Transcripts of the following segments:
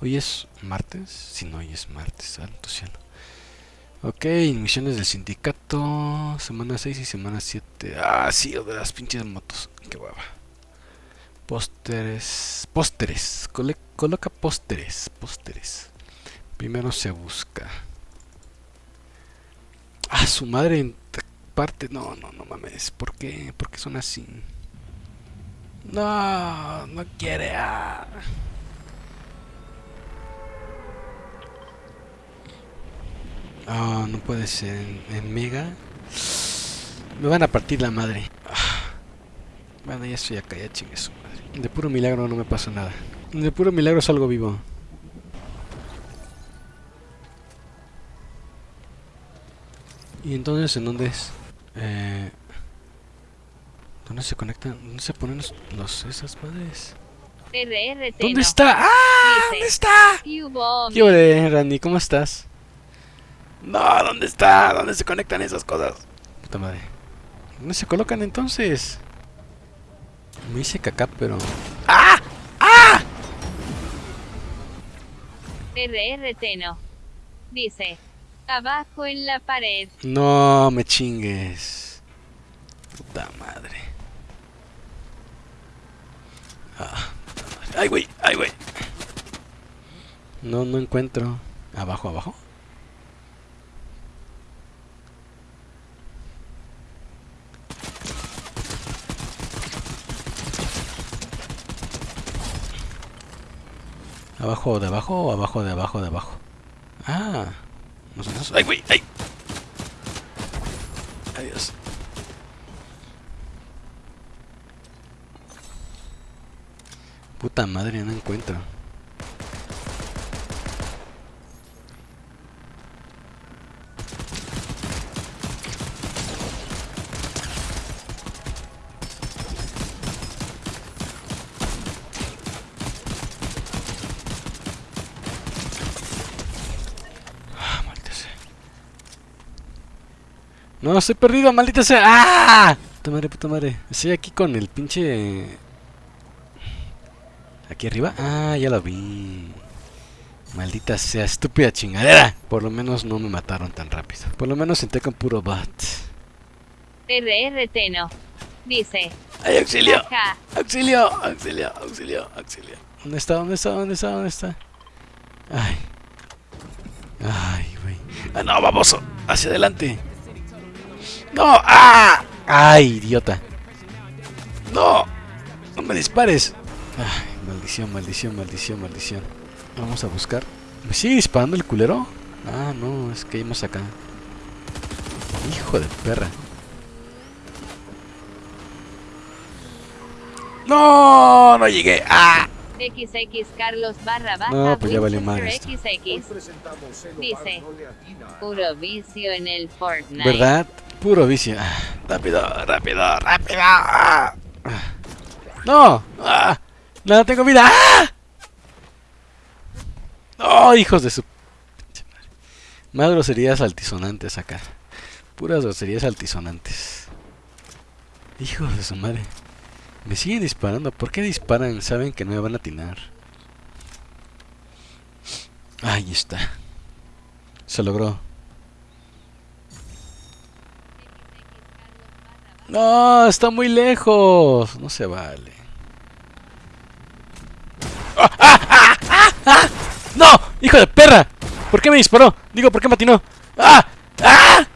Hoy es martes. Si no, hoy es martes. Santo cielo. Ok, misiones del sindicato. Semana 6 y semana 7. Ah, sí, de las pinches motos. Qué guapa. Pósteres. Pósteres. Coloca pósteres. Pósteres. Primero se busca. Ah, su madre en parte. No, no, no mames. ¿Por qué? ¿Por qué son así? No, no quiere. ah. Ah, no puede ser. En, en Mega. Me van a partir la madre. Ah. Bueno, ya estoy acá, ya chingue su madre. De puro milagro no me pasa nada. De puro milagro salgo vivo. ¿Y entonces en dónde es? Eh, ¿Dónde se conectan? ¿Dónde se ponen los, los- esas madres? RRT ¿Dónde no. está? ¡Ah! Dice. ¿Dónde está? ¿Qué hubo, ¿Qué ole, Randy? ¿Cómo estás? No, ¿dónde está? ¿Dónde se conectan esas cosas? Puta madre. ¿Dónde se colocan entonces? Me hice caca, pero... ¡Ah! RRT no. Dice. Abajo en la pared. No me chingues. Puta madre. Ah, puta madre. ¡Ay, güey! ¡Ay, güey! No, no encuentro. ¿Abajo, abajo? ¿Abajo de abajo o abajo de abajo de abajo? Ah. No son esos. ¡Ay, güey! ¡Ay! Adiós. Puta madre, no encuentro. Ah, maldita sea. No, estoy perdido, maldita sea. ¡Ah! Puta madre, puta madre. Estoy aquí con el pinche... ¿Aquí arriba? Ah, ya lo vi. Maldita sea, estúpida chingadera. Por lo menos no me mataron tan rápido. Por lo menos senté con puro bot. RRT no. Dice. ¡Ay, auxilio! ¡Auxilio! ¡Auxilio! ¡Auxilio! ¡Auxilio! ¿Dónde está? ¿Dónde está? ¿Dónde está? ¿Dónde está? Ay. Ay, güey. ¡Ah, no, baboso! ¡Hacia adelante! ¡No! ¡Ah! ¡Ay, idiota! ¡No! ¡No me dispares! Ay, maldición, maldición, maldición, maldición. Vamos a buscar. ¿Me sigue disparando el culero? Ah, no, es que más acá. Hijo de perra. ¡No! ¡No llegué! ¡Ah! XX Carlos barra baja. No, pues ya esto. XX. Dice. Puro vicio en el Fortnite. ¿Verdad? Puro vicio. Rápido, rápido, rápido. No. Ah. No tengo vida. ¡Ah! No, hijos de su. Más groserías altisonantes acá. Puras groserías altisonantes. Hijos de su madre. Me siguen disparando. ¿Por qué disparan? Saben que no me van a atinar. Ahí está. Se logró. No, está muy lejos. No se vale. ¡Ah, ah, ah! ¡No! ¡Hijo de perra! ¿Por qué me disparó? Digo, ¿por qué me atinó? ¡Ah! ¡Ah!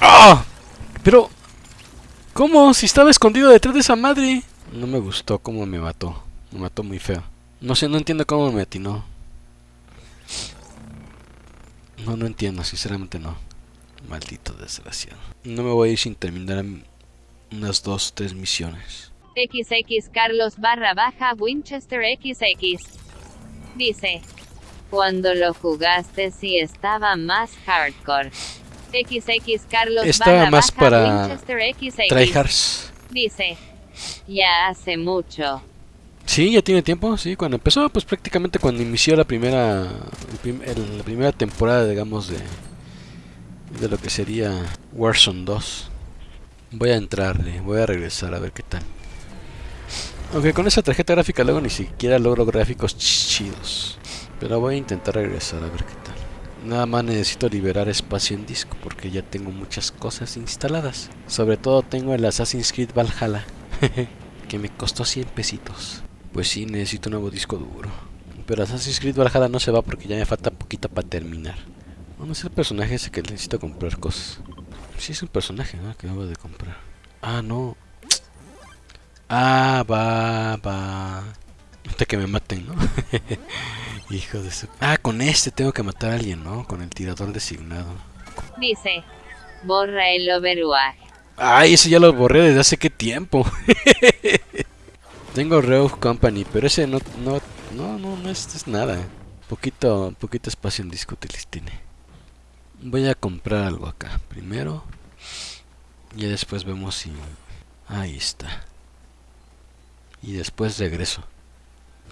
¡Ah! Pero... ¿Cómo? Si estaba escondido detrás de esa madre. No me gustó cómo me mató. Me mató muy feo. No sé, no entiendo cómo me atinó. No, no entiendo, sinceramente no. Maldito desgraciado. No me voy a ir sin terminar unas dos, tres misiones. XX Carlos barra baja Winchester XX. Dice. Cuando lo jugaste sí estaba más hardcore. XX Carlos Estaba barra más baja para Winchester XX. Tryhards. Dice. Ya hace mucho. Sí, ya tiene tiempo, sí. Cuando empezó, pues prácticamente cuando inició la primera, el prim- el- la primera temporada, digamos, de, de lo que sería Warzone 2. Voy a entrarle, voy a regresar a ver qué tal. Aunque con esa tarjeta gráfica luego ni siquiera logro gráficos chidos. Pero voy a intentar regresar a ver qué tal. Nada más necesito liberar espacio en disco porque ya tengo muchas cosas instaladas. Sobre todo tengo el Assassin's Creed Valhalla. que me costó 100 pesitos. Pues sí, necesito un nuevo disco duro. Pero Assassin's Creed Valhalla no se va porque ya me falta poquito para terminar. Vamos a ser el personaje ese que necesito comprar cosas. Sí es un personaje ¿no? que acabo de comprar. Ah, no. Ah, va, va. Hasta que me maten, ¿no? Hijo de su... Ah, con este tengo que matar a alguien, ¿no? Con el tirador designado. Dice. Borra el Overwatch. Ay, ese ya lo borré desde hace qué tiempo. Tengo Rogue Company, pero ese no, no, no, no, no es, es nada. Poquito, poquito espacio en disco tiene. Voy a comprar algo acá primero. Y después vemos si... Ahí está. Y después regreso.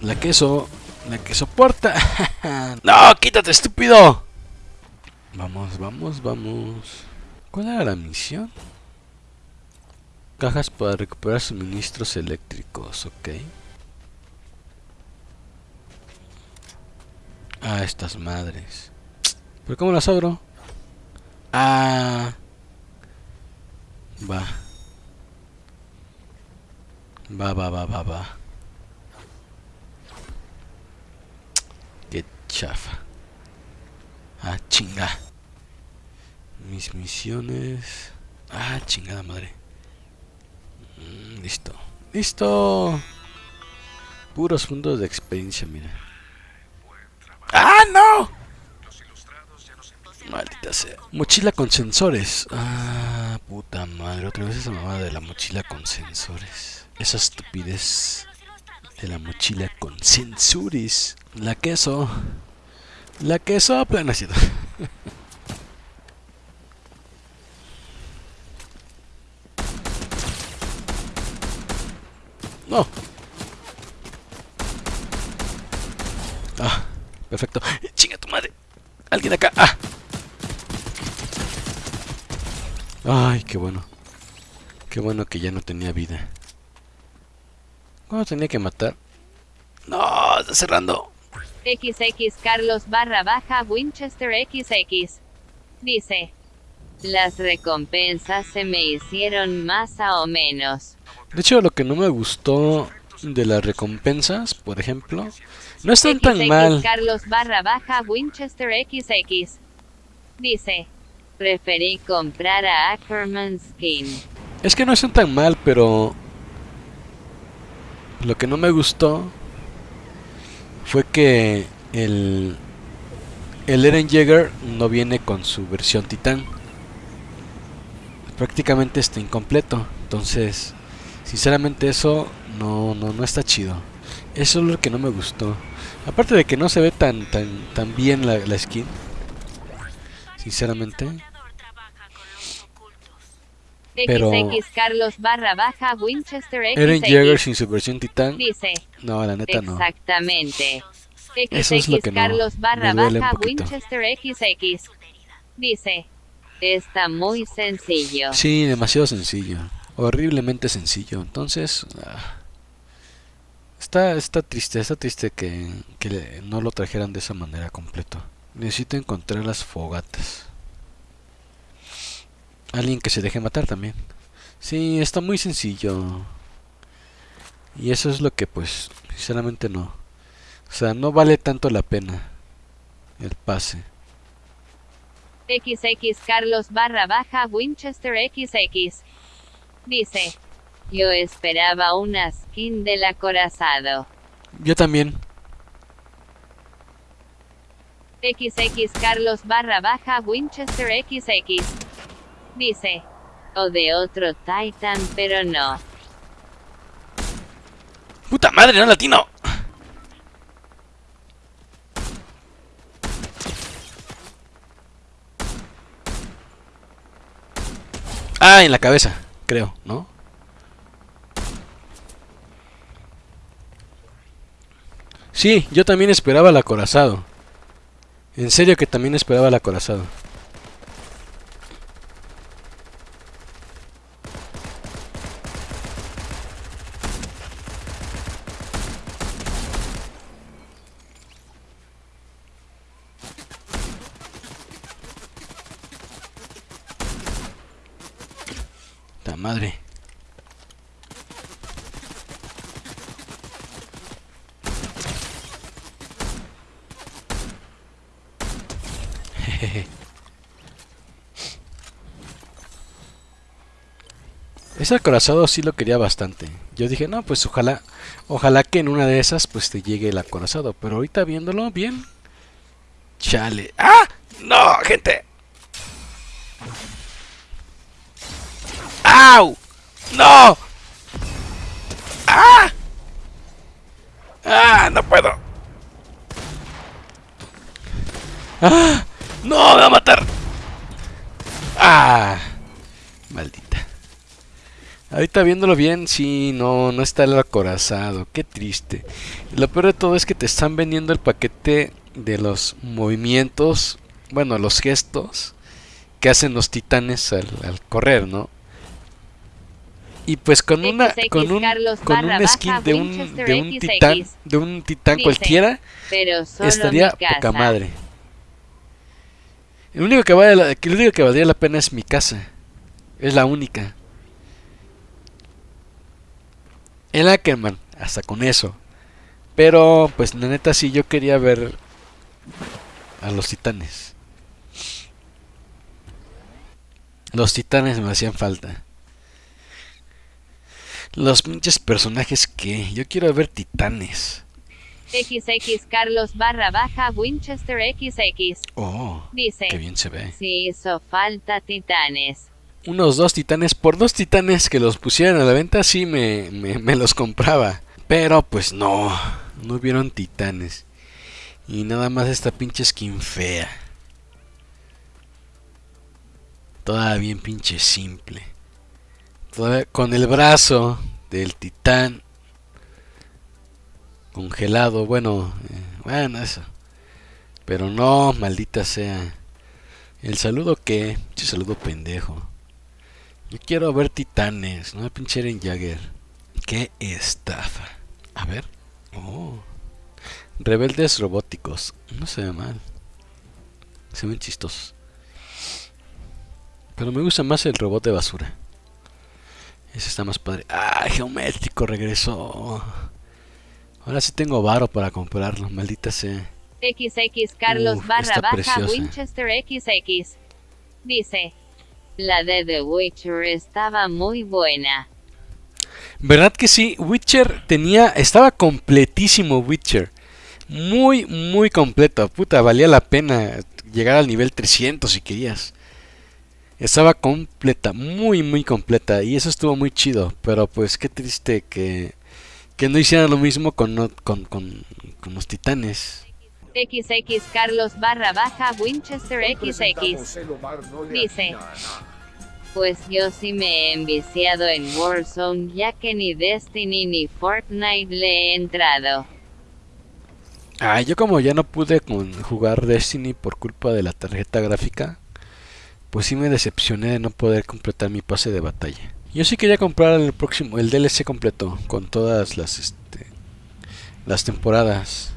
La queso, la que soporta. no, quítate, estúpido. Vamos, vamos, vamos. ¿Cuál era la misión? Cajas para recuperar suministros eléctricos, ok. Ah, estas madres. ¿Pero cómo las abro? Ah. Va. Va, va, va, va, va. Qué chafa. Ah, chinga. Mis misiones. Ah, chingada madre. Mm, listo. ¡Listo! Puros fundos de experiencia, mira. ¡Ah, no! Maldita sea. Mochila con sensores. Ah, puta madre. Otra vez esa mamada de la mochila con sensores. Esa estupidez de la mochila con sensores. La queso. La queso plana No. Ah, perfecto. Chinga tu madre. Alguien acá. Ah. Ay, qué bueno. Qué bueno que ya no tenía vida. ¿Cuándo tenía que matar? No, está cerrando. XX Carlos barra baja Winchester XX. Dice. Las recompensas se me hicieron más o menos. De hecho, lo que no me gustó de las recompensas, por ejemplo, no están tan mal. Carlos barra baja Winchester XX. Dice. Preferí comprar a Ackerman Skin. Es que no están tan mal, pero... Lo que no me gustó fue que el, el Eren Jaeger no viene con su versión titán. Prácticamente está incompleto. Entonces, sinceramente eso no, no, no está chido. Eso es lo que no me gustó. Aparte de que no se ve tan, tan, tan bien la, la skin. Sinceramente. Pero XX Carlos barra baja Winchester XX. Eren Jaeger sin su versión titán. Dice. No, la neta no. Exactamente. Eso es lo que XX no, Carlos barra baja. Winchester XX. Dice. Está muy sencillo. Sí, demasiado sencillo. Horriblemente sencillo. Entonces, ah, está, está triste, está triste que, que no lo trajeran de esa manera completo. Necesito encontrar las fogatas. Alguien que se deje matar también. Sí, está muy sencillo. Y eso es lo que pues, sinceramente no. O sea, no vale tanto la pena el pase. XX Carlos barra baja Winchester XX. Dice. Yo esperaba una skin del acorazado. Yo también. XX Carlos barra baja Winchester XX. Dice. O de otro Titan, pero no. ¡Puta madre, no latino! Ah, en la cabeza, creo, ¿no? Sí, yo también esperaba el acorazado. En serio que también esperaba el acorazado. madre. Jejeje. Ese acorazado sí lo quería bastante. Yo dije, no, pues ojalá, ojalá que en una de esas pues te llegue el acorazado. Pero ahorita viéndolo bien. Chale. ¡Ah! ¡No, gente! ¡Au! ¡No! ¡Ah! ¡Ah! No puedo. ¡Ah! ¡No! ¡Me va a matar! ¡Ah! Maldita. Ahorita viéndolo bien, sí, no, no está el acorazado. Qué triste. Lo peor de todo es que te están vendiendo el paquete de los movimientos, bueno, los gestos que hacen los titanes al, al correr, ¿no? Y pues con una XX con un, con un skin baja de un, de un XX. titán, de un titán cualquiera, Pero solo estaría poca madre. El único que vale la, el único que valdría la pena es mi casa. Es la única. El Ackerman, hasta con eso. Pero, pues la neta sí yo quería ver a los titanes. Los titanes me hacían falta. Los pinches personajes que yo quiero ver titanes. XX Carlos barra baja Winchester XX. Oh, Dice. qué bien se ve. Si hizo falta titanes. Unos dos titanes por dos titanes que los pusieran a la venta sí me, me, los compraba. Pero pues no no hubieron titanes. Y nada más esta pinche skin fea. Toda bien pinche simple. Toda- con el brazo del titán congelado. Bueno eh, bueno eso. Pero no maldita sea. El saludo que saludo pendejo yo quiero ver titanes, no pinche Eren Jagger. Qué estafa. A ver. Oh. Rebeldes robóticos. No se ve mal. Se ven chistosos. Pero me gusta más el robot de basura. Ese está más padre. Ah, geométrico regresó. Ahora sí tengo varo para comprarlo, maldita sea. XX Carlos Uf, barra baja preciosa. Winchester XX. Dice. La de The Witcher estaba muy buena. ¿Verdad que sí? Witcher tenía. Estaba completísimo Witcher. Muy, muy completo. Puta, valía la pena llegar al nivel 300 si querías. Estaba completa, muy, muy completa. Y eso estuvo muy chido. Pero pues qué triste que, que no hicieran lo mismo con, con, con los titanes. XX Carlos barra baja Winchester XX. Dice. Pues yo sí me he enviciado en Warzone ya que ni Destiny ni Fortnite le he entrado. Ah, yo como ya no pude con jugar Destiny por culpa de la tarjeta gráfica, pues sí me decepcioné de no poder completar mi pase de batalla. Yo sí quería comprar el próximo, el DLC completo, con todas las este, las temporadas.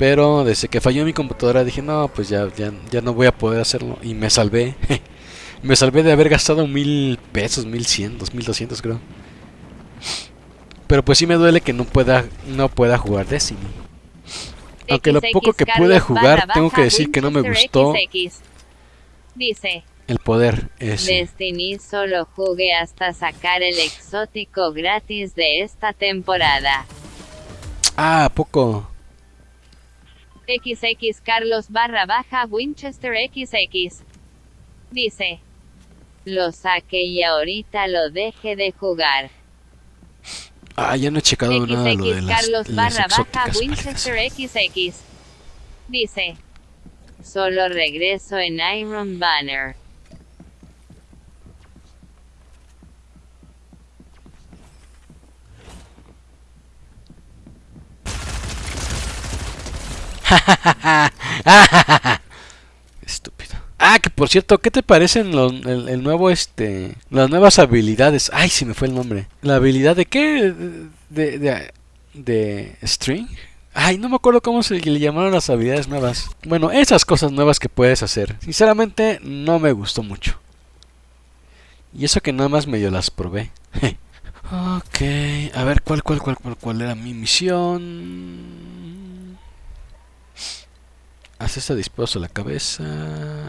Pero desde que falló mi computadora dije, no, pues ya, ya, ya no voy a poder hacerlo. Y me salvé. me salvé de haber gastado mil pesos, mil cien, dos mil doscientos creo. Pero pues sí me duele que no pueda, no pueda jugar Destiny. Aunque lo poco que pude jugar, tengo que decir que no me gustó. Dice. el poder ese. Destiny solo jugué hasta sacar el exótico gratis de esta temporada. Ah, ¿a poco. XX Carlos barra baja Winchester XX. Dice. Lo saqué y ahorita lo deje de jugar. Ah, ya no he checado nada lo de XX las, Carlos las barra baja. Winchester XX. Dice. Solo regreso en Iron Banner. Estúpido. Ah, que por cierto, ¿qué te parecen el, nuevo este, las nuevas habilidades? Ay, se me fue el nombre. ¿La habilidad de qué? De de, de string. Ay, no me acuerdo cómo se le llamaron las habilidades nuevas. Bueno, esas cosas nuevas que puedes hacer. Sinceramente, no me gustó mucho. Y eso que nada más medio las probé. ok, a ver, ¿cuál, cuál, cuál, cuál, cuál era mi misión? Hace esta dispuesto a la cabeza.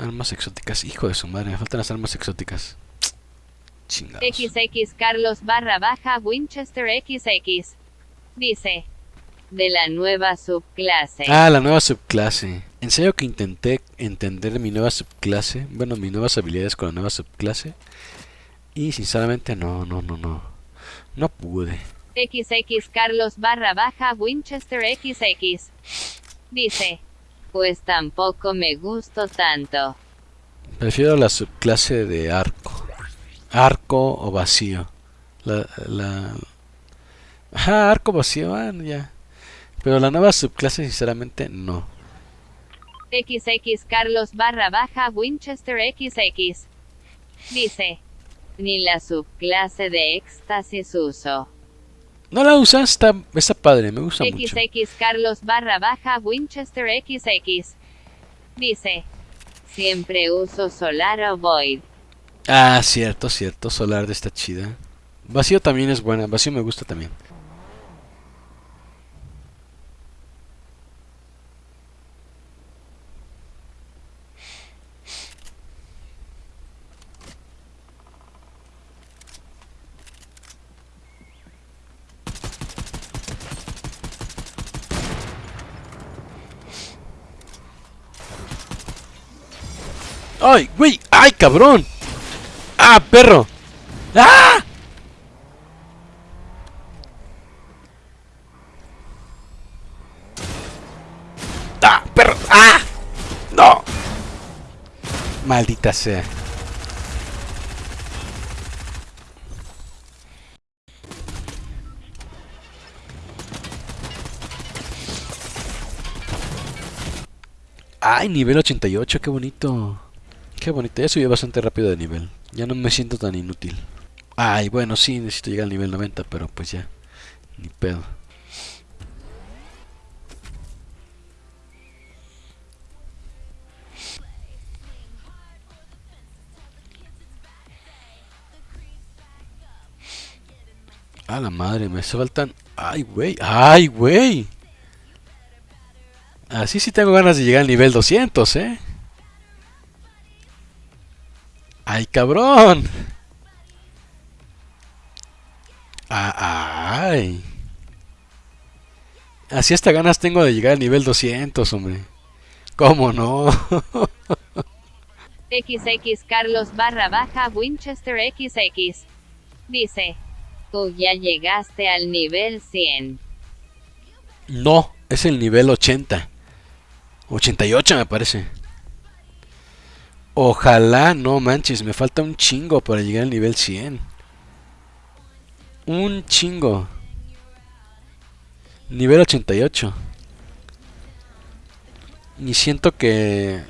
Armas exóticas. Hijo de su madre, me faltan las armas exóticas. Chingados. XX Carlos barra baja Winchester XX. Dice. De la nueva subclase. Ah, la nueva subclase. En serio que intenté entender mi nueva subclase. Bueno, mis nuevas habilidades con la nueva subclase. Y sinceramente no, no, no, no. No pude. XX Carlos barra baja Winchester XX. Dice. Pues tampoco me gustó tanto. Prefiero la subclase de arco. Arco o vacío. La... la... Ah, arco vacío, ya. Pero la nueva subclase sinceramente no. XX Carlos barra baja Winchester XX. Dice. Ni la subclase de éxtasis uso. No la usas, está, está padre, me gusta mucho. XX Carlos barra baja Winchester XX. Dice. Siempre uso Solar o Void. Ah, cierto, cierto, Solar de esta chida. Vacío también es buena, Vacío me gusta también. ¡Ay, güey! ¡Ay, cabrón! ¡Ah, perro! ¡Ah! ¡Ah, perro! ¡Ah! ¡No! Maldita sea. ¡Ay, nivel 88! ¡Qué bonito! Qué bonito, ya subí bastante rápido de nivel. Ya no me siento tan inútil. Ay, bueno, sí, necesito llegar al nivel 90, pero pues ya. Ni pedo. A la madre, me faltan... ¡Ay, güey! ¡Ay, güey! Así sí tengo ganas de llegar al nivel 200, ¿eh? ¡Ay, cabrón! Ah, ¡Ay! Así hasta ganas tengo de llegar al nivel 200, hombre. ¿Cómo no? XX Carlos barra baja Winchester XX. Dice. Tú ya llegaste al nivel 100. No, es el nivel 80. 88 me parece. Ojalá, no manches, me falta un chingo para llegar al nivel 100. Un chingo. Nivel 88. Y siento que...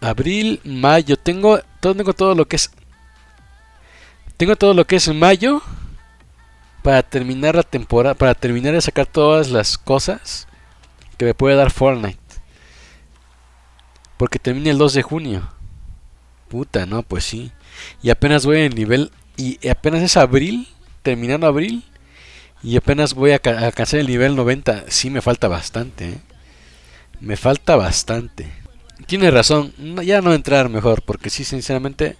Abril, mayo, tengo tengo todo lo que es... Tengo todo lo que es mayo para terminar la temporada, para terminar de sacar todas las cosas que me puede dar Fortnite. Porque termina el 2 de junio. Puta, no, pues sí. Y apenas voy en nivel. Y apenas es abril, terminando abril. Y apenas voy a alcanzar el nivel 90. Sí, me falta bastante. ¿eh? Me falta bastante. Tiene razón. ya no entrar mejor. Porque sí, sinceramente,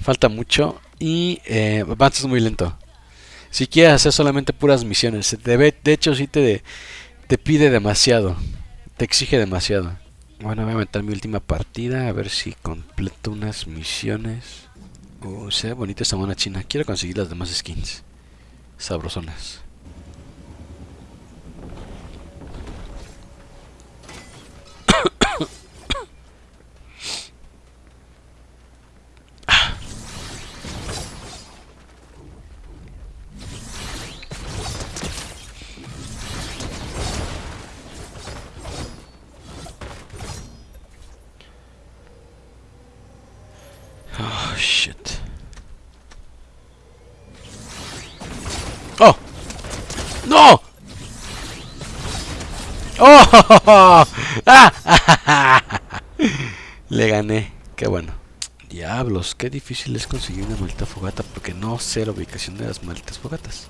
falta mucho. Y eh, avanzas muy lento. Si quieres hacer solamente puras misiones. de hecho, sí te, te pide demasiado. Te exige demasiado. Bueno, voy a meter mi última partida a ver si completo unas misiones. Oh, se ve bonita esta mona china. Quiero conseguir las demás skins. Sabrosonas. ¡No! ¡Oh! Le gané. Qué bueno. Diablos, qué difícil es conseguir una maldita fogata porque no sé la ubicación de las malditas fogatas.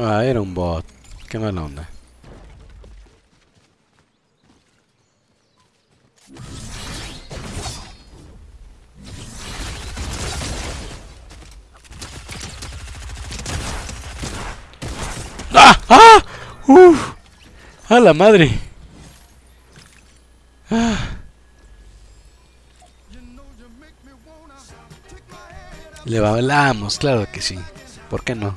Ah, era un bot. Mala onda. ¡A la madre! ¡Ah! Le bailamos, claro que sí. ¿Por qué no?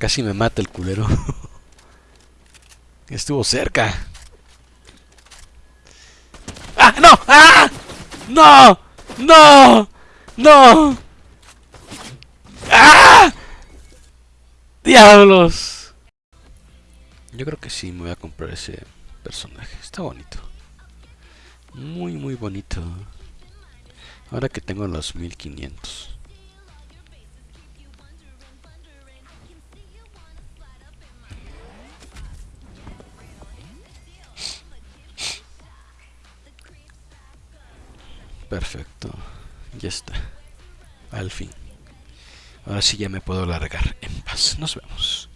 Casi me mata el culero. Estuvo cerca. ¡Ah, no! ¡Ah! ¡No! ¡No! ¡No! ¡Ah! ¡Diablos! Yo creo que sí me voy a comprar ese personaje. Está bonito. Muy, muy bonito. Ahora que tengo los 1500. Perfecto. Ya está. Al fin. Ahora sí ya me puedo largar en paz. Nos vemos.